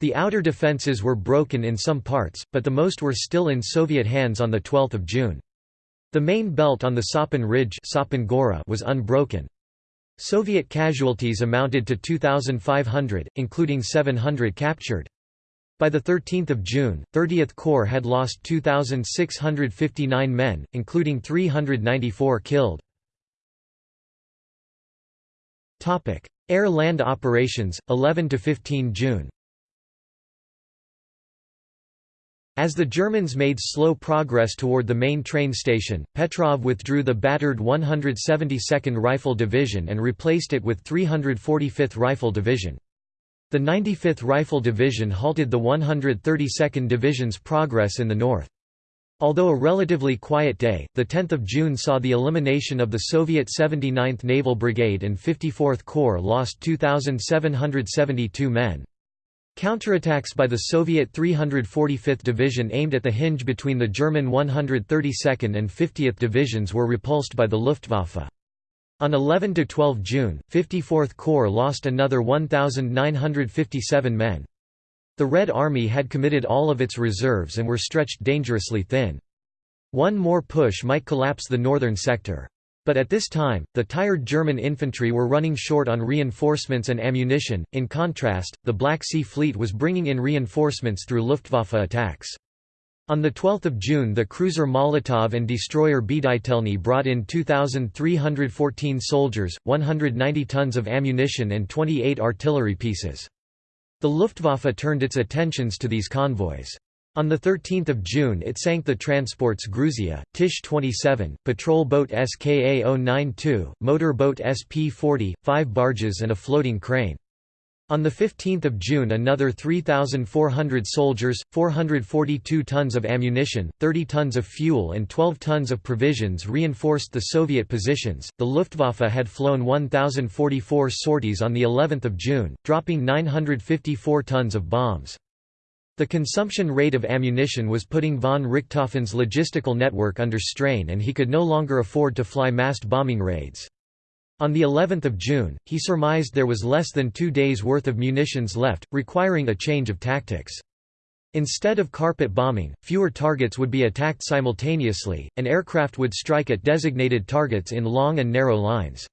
The outer defences were broken in some parts, but the most were still in Soviet hands on 12 June. The main belt on the Sapun Ridge was unbroken. Soviet casualties amounted to 2,500, including 700 captured. By 13 June, 30th Corps had lost 2,659 men, including 394 killed. Air-land operations, 11–15 June As the Germans made slow progress toward the main train station, Petrov withdrew the battered 172nd Rifle Division and replaced it with 345th Rifle Division. The 95th Rifle Division halted the 132nd Division's progress in the north. Although a relatively quiet day, 10 June saw the elimination of the Soviet 79th Naval Brigade and 54th Corps lost 2,772 men. Counterattacks by the Soviet 345th Division aimed at the hinge between the German 132nd and 50th Divisions were repulsed by the Luftwaffe. On 11–12 June, 54th Corps lost another 1,957 men. The Red Army had committed all of its reserves and were stretched dangerously thin. One more push might collapse the northern sector. But at this time, the tired German infantry were running short on reinforcements and ammunition. In contrast, the Black Sea Fleet was bringing in reinforcements through Luftwaffe attacks. On 12 June the cruiser Molotov and destroyer Bditelny brought in 2,314 soldiers, 190 tons of ammunition and 28 artillery pieces. The Luftwaffe turned its attentions to these convoys. On 13 June it sank the transports Gruzia, Tish 27, patrol boat SKA 092, motor boat SP 40, five barges and a floating crane. On 15 June another 3,400 soldiers, 442 tons of ammunition, 30 tons of fuel and 12 tons of provisions reinforced the Soviet positions. The Luftwaffe had flown 1,044 sorties on the 11th of June, dropping 954 tons of bombs. The consumption rate of ammunition was putting von Richthofen's logistical network under strain and he could no longer afford to fly massed bombing raids. On the 11th of June, he surmised there was less than two days' worth of munitions left, requiring a change of tactics. Instead of carpet bombing, fewer targets would be attacked simultaneously, and aircraft would strike at designated targets in long and narrow lines.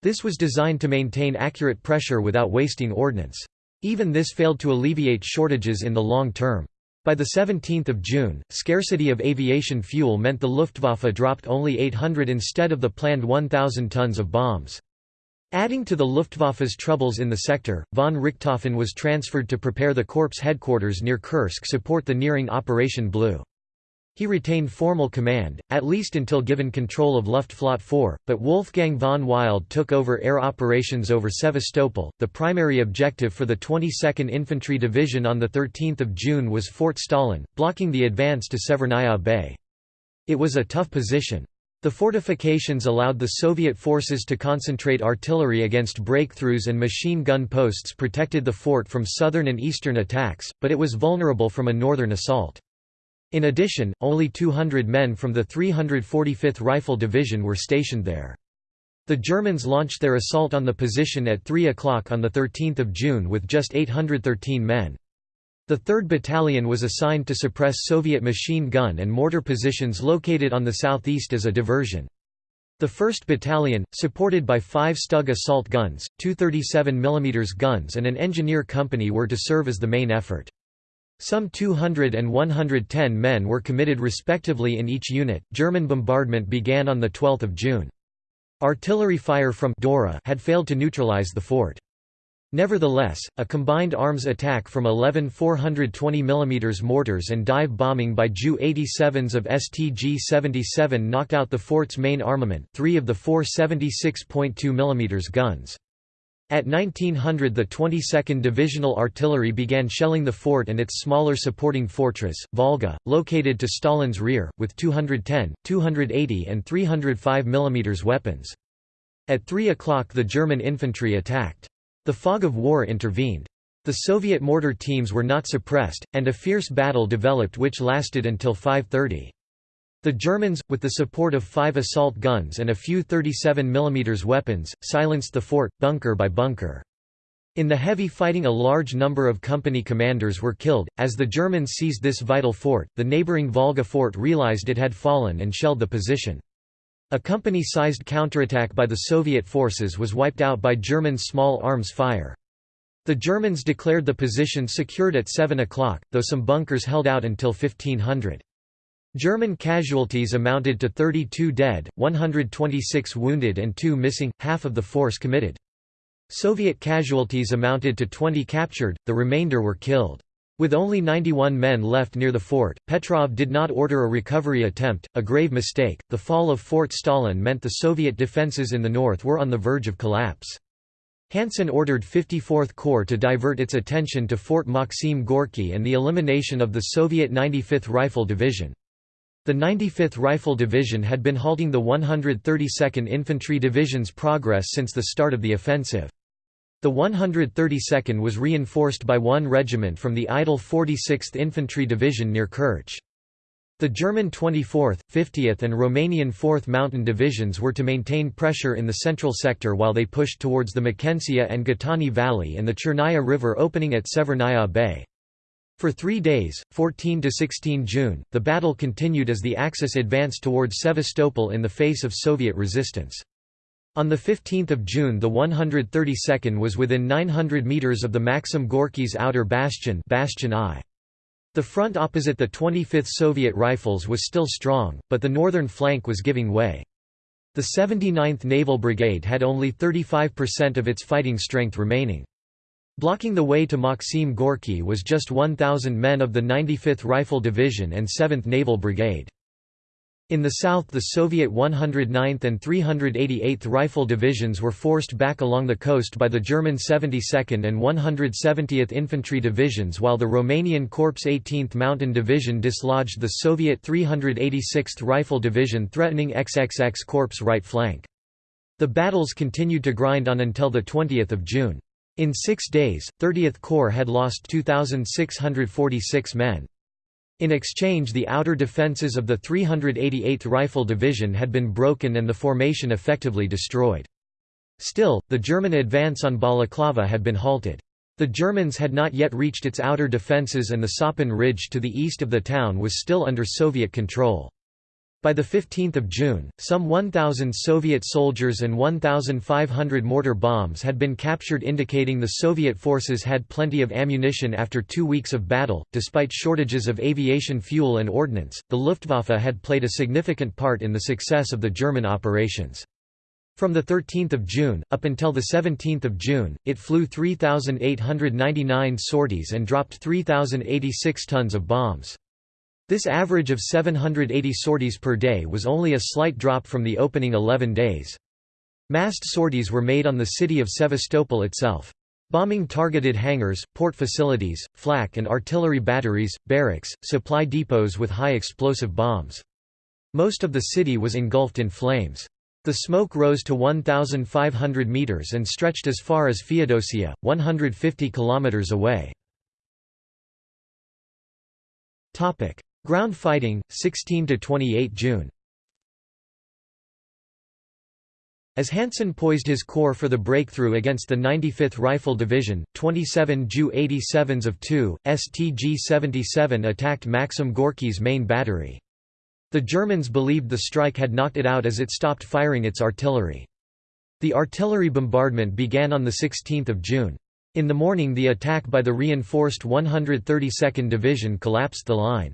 This was designed to maintain accurate pressure without wasting ordnance. Even this failed to alleviate shortages in the long term. By 17 June, scarcity of aviation fuel meant the Luftwaffe dropped only 800 instead of the planned 1,000 tons of bombs. Adding to the Luftwaffe's troubles in the sector, von Richthofen was transferred to prepare the corps headquarters near Kursk support the nearing Operation Blue. He retained formal command, at least until given control of Luftflotte 4, but Wolfgang von Wild took over air operations over Sevastopol. The primary objective for the 22nd Infantry Division on 13 June was Fort Stalin, blocking the advance to Severnaya Bay. It was a tough position. The fortifications allowed the Soviet forces to concentrate artillery against breakthroughs and machine gun posts protected the fort from southern and eastern attacks, but it was vulnerable from a northern assault. In addition, only 200 men from the 345th Rifle Division were stationed there. The Germans launched their assault on the position at 3 o'clock on 13 June with just 813 men. The 3rd Battalion was assigned to suppress Soviet machine gun and mortar positions located on the southeast as a diversion. The 1st Battalion, supported by five Stug assault guns, two 37 mm guns and an engineer company were to serve as the main effort. Some 200 and 110 men were committed respectively in each unit. German bombardment began on 12 June. Artillery fire from Dora had failed to neutralize the fort. Nevertheless, a combined arms attack from 11 420 mm mortars and dive bombing by Ju-87s of STG-77 knocked out the fort's main armament three of the four 76.2 mm guns. At 1900 the 22nd Divisional Artillery began shelling the fort and its smaller supporting fortress, Volga, located to Stalin's rear, with 210, 280 and 305 mm weapons. At 3 o'clock the German infantry attacked. The fog of war intervened. The Soviet mortar teams were not suppressed, and a fierce battle developed which lasted until 5.30. The Germans, with the support of five assault guns and a few 37 mm weapons, silenced the fort, bunker by bunker. In the heavy fighting a large number of company commanders were killed. As the Germans seized this vital fort, the neighboring Volga fort realized it had fallen and shelled the position. A company-sized counterattack by the Soviet forces was wiped out by German small arms fire. The Germans declared the position secured at 7 o'clock, though some bunkers held out until 1500. German casualties amounted to 32 dead, 126 wounded and 2 missing, half of the force committed. Soviet casualties amounted to 20 captured, the remainder were killed. With only 91 men left near the fort, Petrov did not order a recovery attempt, a grave mistake. The fall of Fort Stalin meant the Soviet defenses in the north were on the verge of collapse. Hansen ordered 54th Corps to divert its attention to Fort Maxim Gorky and the elimination of the Soviet 95th Rifle Division. The 95th Rifle Division had been halting the 132nd Infantry Division's progress since the start of the offensive. The 132nd was reinforced by one regiment from the idle 46th Infantry Division near Kerch. The German 24th, 50th and Romanian 4th Mountain Divisions were to maintain pressure in the central sector while they pushed towards the Machentsia and Ghatani Valley and the Chernaya River opening at Severnaya Bay. For three days, 14–16 June, the battle continued as the Axis advanced towards Sevastopol in the face of Soviet resistance. On 15 June the 132nd was within 900 metres of the Maxim Gorky's outer bastion, bastion I. The front opposite the 25th Soviet Rifles was still strong, but the northern flank was giving way. The 79th Naval Brigade had only 35% of its fighting strength remaining. Blocking the way to Maxim Gorky was just 1,000 men of the 95th Rifle Division and 7th Naval Brigade. In the south the Soviet 109th and 388th Rifle Divisions were forced back along the coast by the German 72nd and 170th Infantry Divisions while the Romanian Corps 18th Mountain Division dislodged the Soviet 386th Rifle Division threatening XXX Corps' right flank. The battles continued to grind on until 20 June. In six days, 30th Corps had lost 2,646 men. In exchange the outer defences of the 388th Rifle Division had been broken and the formation effectively destroyed. Still, the German advance on Balaclava had been halted. The Germans had not yet reached its outer defences and the Sapun Ridge to the east of the town was still under Soviet control. By 15 June, some 1,000 Soviet soldiers and 1,500 mortar bombs had been captured indicating the Soviet forces had plenty of ammunition after two weeks of battle. Despite shortages of aviation fuel and ordnance, the Luftwaffe had played a significant part in the success of the German operations. From 13 June, up until 17 June, it flew 3,899 sorties and dropped 3,086 tons of bombs. This average of 780 sorties per day was only a slight drop from the opening 11 days. Massed sorties were made on the city of Sevastopol itself. Bombing targeted hangars, port facilities, flak and artillery batteries, barracks, supply depots with high explosive bombs. Most of the city was engulfed in flames. The smoke rose to 1,500 metres and stretched as far as Feodosia, 150 kilometres away. Ground fighting, 16 to 28 June As Hansen poised his corps for the breakthrough against the 95th Rifle Division, 27 Ju-87s of 2, STG-77 attacked Maxim Gorky's main battery. The Germans believed the strike had knocked it out as it stopped firing its artillery. The artillery bombardment began on 16 June. In the morning the attack by the reinforced 132nd Division collapsed the line.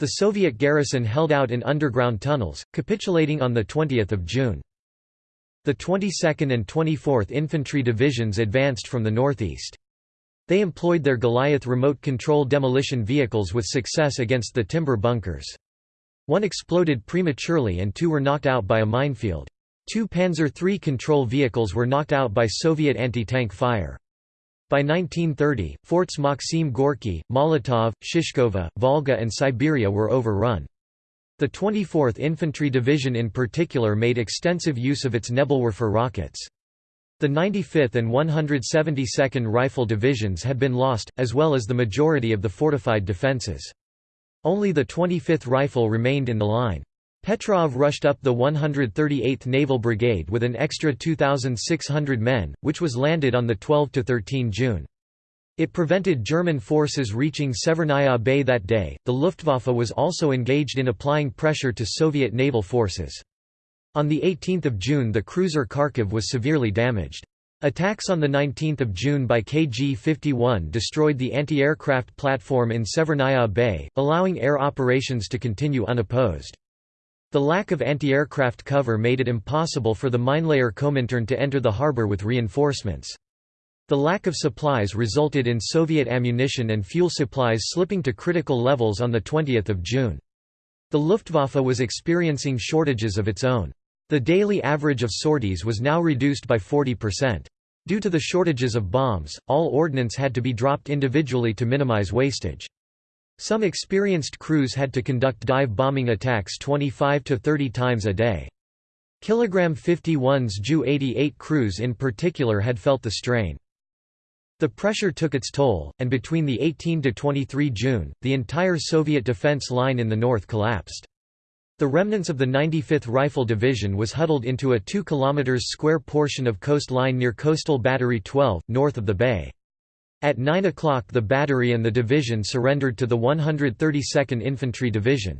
The Soviet garrison held out in underground tunnels, capitulating on 20 June. The 22nd and 24th Infantry Divisions advanced from the northeast. They employed their Goliath remote control demolition vehicles with success against the timber bunkers. One exploded prematurely and two were knocked out by a minefield. Two Panzer III control vehicles were knocked out by Soviet anti-tank fire. By 1930, forts Maxim Gorky, Molotov, Shishkova, Volga and Siberia were overrun. The 24th Infantry Division in particular made extensive use of its Nebelwerfer rockets. The 95th and 172nd Rifle Divisions had been lost, as well as the majority of the fortified defences. Only the 25th Rifle remained in the line. Petrov rushed up the 138th Naval Brigade with an extra 2,600 men, which was landed on 12–13 June. It prevented German forces reaching Severnaya Bay that day. The Luftwaffe was also engaged in applying pressure to Soviet naval forces. On 18 June the cruiser Kharkiv was severely damaged. Attacks on 19 June by KG-51 destroyed the anti-aircraft platform in Severnaya Bay, allowing air operations to continue unopposed. The lack of anti-aircraft cover made it impossible for the minelayer Komintern to enter the harbor with reinforcements. The lack of supplies resulted in Soviet ammunition and fuel supplies slipping to critical levels on 20 June. The Luftwaffe was experiencing shortages of its own. The daily average of sorties was now reduced by 40%. Due to the shortages of bombs, all ordnance had to be dropped individually to minimize wastage. Some experienced crews had to conduct dive bombing attacks 25 to 30 times a day. Kilogram 51's Ju-88 crews in particular had felt the strain. The pressure took its toll, and between the 18 to 23 June, the entire Soviet defense line in the north collapsed. The remnants of the 95th Rifle Division was huddled into a 2 km square portion of coastline near Coastal Battery 12, north of the bay. At 9 o'clock the battery and the division surrendered to the 132nd Infantry Division.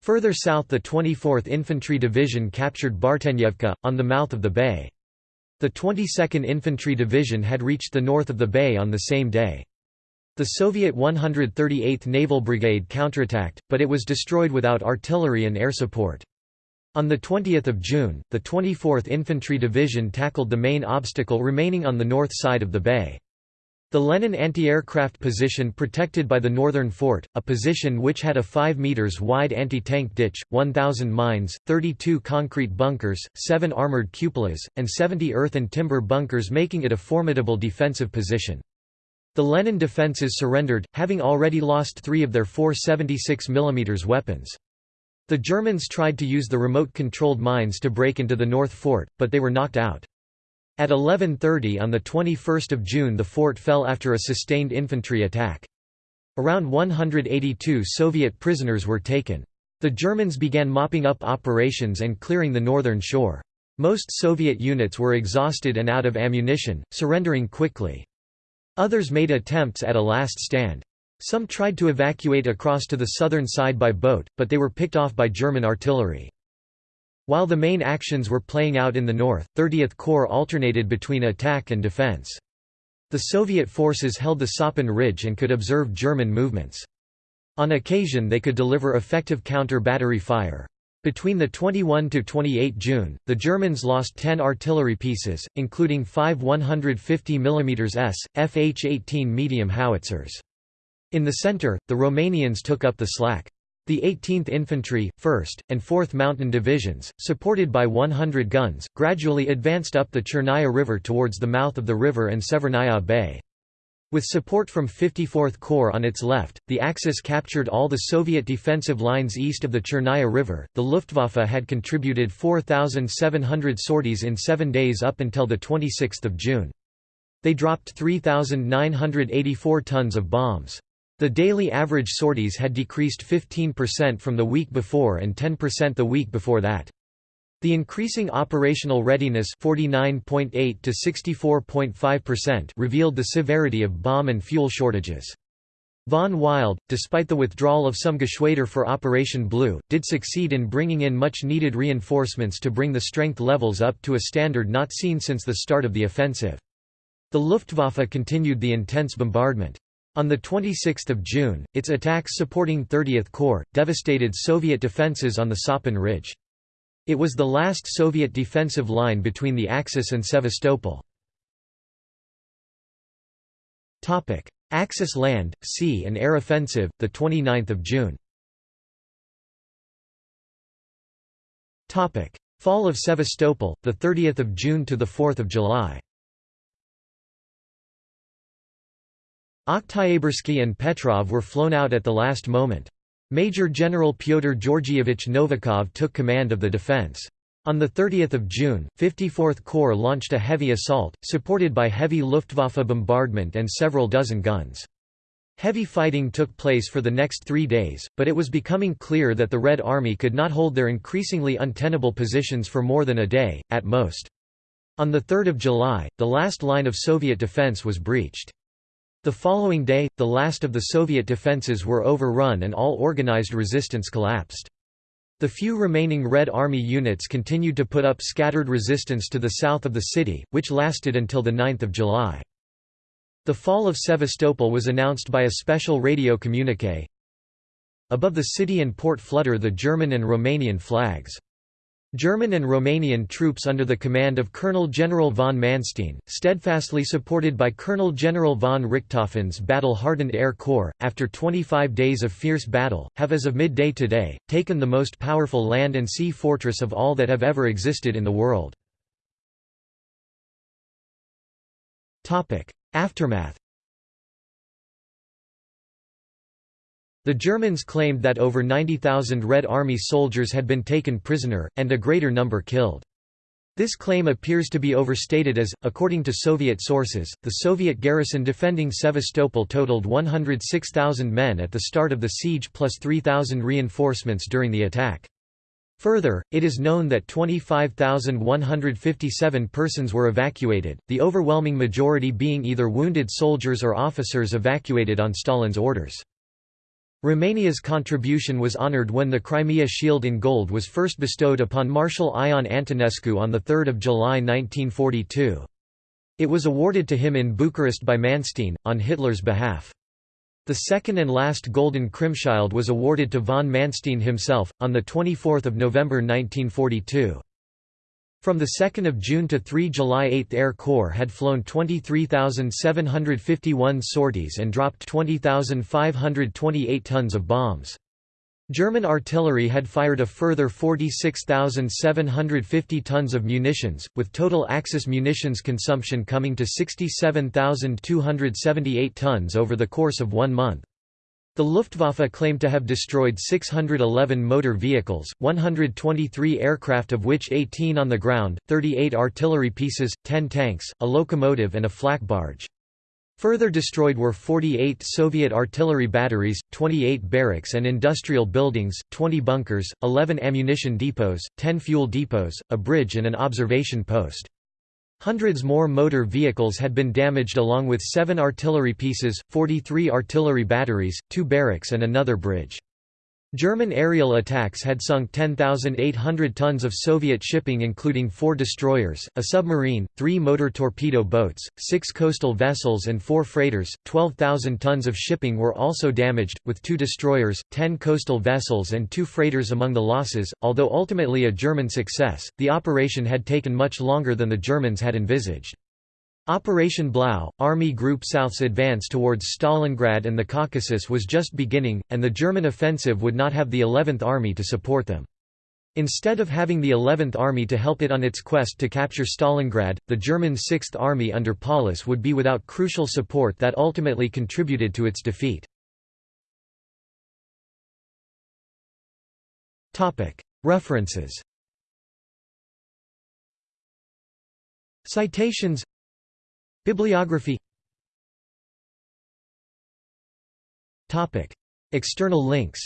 Further south the 24th Infantry Division captured Bartenyevka, on the mouth of the bay. The 22nd Infantry Division had reached the north of the bay on the same day. The Soviet 138th Naval Brigade counterattacked, but it was destroyed without artillery and air support. On 20 June, the 24th Infantry Division tackled the main obstacle remaining on the north side of the bay. The Lenin anti-aircraft position protected by the northern fort, a position which had a 5 meters wide anti-tank ditch, 1,000 mines, 32 concrete bunkers, 7 armored cupolas, and 70 earth and timber bunkers making it a formidable defensive position. The Lenin defences surrendered, having already lost three of their four 76 mm weapons. The Germans tried to use the remote-controlled mines to break into the North Fort, but they were knocked out. At 11.30 on 21 June the fort fell after a sustained infantry attack. Around 182 Soviet prisoners were taken. The Germans began mopping up operations and clearing the northern shore. Most Soviet units were exhausted and out of ammunition, surrendering quickly. Others made attempts at a last stand. Some tried to evacuate across to the southern side by boat, but they were picked off by German artillery. While the main actions were playing out in the north, 30th Corps alternated between attack and defense. The Soviet forces held the Sapun Ridge and could observe German movements. On occasion they could deliver effective counter-battery fire. Between the 21 to 28 June, the Germans lost 10 artillery pieces, including 5 150 mm S, FH-18 medium howitzers. In the center, the Romanians took up the slack. The 18th Infantry, 1st, and 4th Mountain Divisions, supported by 100 guns, gradually advanced up the Chernaya River towards the mouth of the river and Severnaya Bay. With support from 54th Corps on its left, the Axis captured all the Soviet defensive lines east of the Chernaya River. The Luftwaffe had contributed 4,700 sorties in seven days up until 26 June. They dropped 3,984 tons of bombs. The daily average sorties had decreased 15% from the week before and 10% the week before that. The increasing operational readiness 49.8 to 64.5% revealed the severity of bomb and fuel shortages. Von Wild, despite the withdrawal of some Geschwader for Operation Blue, did succeed in bringing in much-needed reinforcements to bring the strength levels up to a standard not seen since the start of the offensive. The Luftwaffe continued the intense bombardment. On 26 June, its attacks supporting 30th Corps, devastated Soviet defences on the Sapun Ridge. It was the last Soviet defensive line between the Axis and Sevastopol. Axis land, sea and air offensive, 29 June Fall of Sevastopol, 30 June to 4 July Oktyabrski and Petrov were flown out at the last moment. Major General Pyotr Georgievich Novikov took command of the defense. On 30 June, 54th Corps launched a heavy assault, supported by heavy Luftwaffe bombardment and several dozen guns. Heavy fighting took place for the next three days, but it was becoming clear that the Red Army could not hold their increasingly untenable positions for more than a day, at most. On 3 July, the last line of Soviet defense was breached. The following day, the last of the Soviet defenses were overrun and all organized resistance collapsed. The few remaining Red Army units continued to put up scattered resistance to the south of the city, which lasted until 9 July. The fall of Sevastopol was announced by a special radio communique. Above the city and port flutter the German and Romanian flags. German and Romanian troops under the command of Colonel General von Manstein, steadfastly supported by Colonel General von Richthofen's battle-hardened Air Corps, after 25 days of fierce battle, have as of midday today, taken the most powerful land and sea fortress of all that have ever existed in the world. Aftermath The Germans claimed that over 90,000 Red Army soldiers had been taken prisoner, and a greater number killed. This claim appears to be overstated as, according to Soviet sources, the Soviet garrison defending Sevastopol totaled 106,000 men at the start of the siege plus 3,000 reinforcements during the attack. Further, it is known that 25,157 persons were evacuated, the overwhelming majority being either wounded soldiers or officers evacuated on Stalin's orders. Romania's contribution was honoured when the Crimea Shield in gold was first bestowed upon Marshal Ion Antonescu on 3 July 1942. It was awarded to him in Bucharest by Manstein, on Hitler's behalf. The second and last Golden Krimschild was awarded to von Manstein himself, on 24 November 1942. From 2 June to 3 July 8th Air Corps had flown 23,751 sorties and dropped 20,528 tons of bombs. German artillery had fired a further 46,750 tons of munitions, with total Axis munitions consumption coming to 67,278 tons over the course of one month. The Luftwaffe claimed to have destroyed 611 motor vehicles, 123 aircraft of which 18 on the ground, 38 artillery pieces, 10 tanks, a locomotive and a flak barge. Further destroyed were 48 Soviet artillery batteries, 28 barracks and industrial buildings, 20 bunkers, 11 ammunition depots, 10 fuel depots, a bridge and an observation post. Hundreds more motor vehicles had been damaged along with seven artillery pieces, 43 artillery batteries, two barracks and another bridge. German aerial attacks had sunk 10,800 tons of Soviet shipping including four destroyers, a submarine, three motor torpedo boats, six coastal vessels and four freighters. 12,000 tons of shipping were also damaged, with two destroyers, ten coastal vessels and two freighters among the losses. Although ultimately a German success, the operation had taken much longer than the Germans had envisaged. Operation Blau, Army Group South's advance towards Stalingrad and the Caucasus was just beginning, and the German offensive would not have the 11th Army to support them. Instead of having the 11th Army to help it on its quest to capture Stalingrad, the German 6th Army under Paulus would be without crucial support that ultimately contributed to its defeat. References Citations Bibliography External links